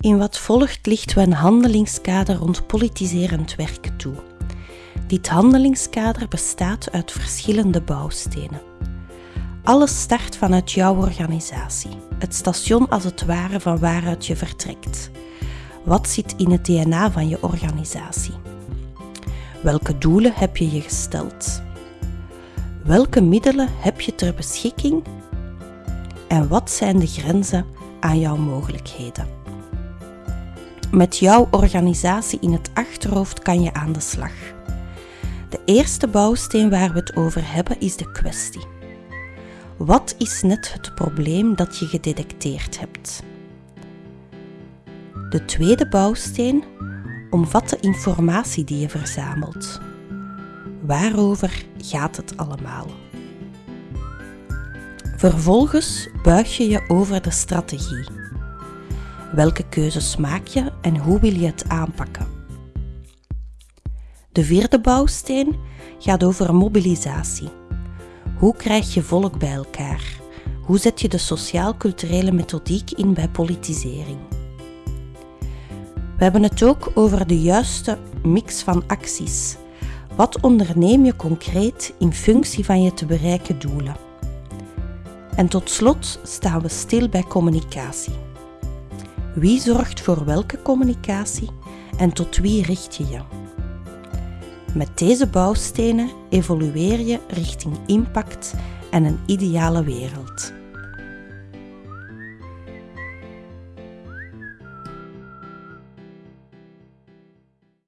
In wat volgt lichten we een handelingskader rond politiserend werk toe. Dit handelingskader bestaat uit verschillende bouwstenen. Alles start vanuit jouw organisatie, het station als het ware van waaruit je vertrekt. Wat zit in het DNA van je organisatie? Welke doelen heb je je gesteld? Welke middelen heb je ter beschikking? En wat zijn de grenzen aan jouw mogelijkheden? Met jouw organisatie in het achterhoofd kan je aan de slag. De eerste bouwsteen waar we het over hebben is de kwestie. Wat is net het probleem dat je gedetecteerd hebt? De tweede bouwsteen omvat de informatie die je verzamelt. Waarover gaat het allemaal? Vervolgens buig je je over de strategie. Welke keuzes maak je en hoe wil je het aanpakken? De vierde bouwsteen gaat over mobilisatie. Hoe krijg je volk bij elkaar? Hoe zet je de sociaal-culturele methodiek in bij politisering? We hebben het ook over de juiste mix van acties. Wat onderneem je concreet in functie van je te bereiken doelen? En tot slot staan we stil bij communicatie. Wie zorgt voor welke communicatie en tot wie richt je je? Met deze bouwstenen evolueer je richting impact en een ideale wereld.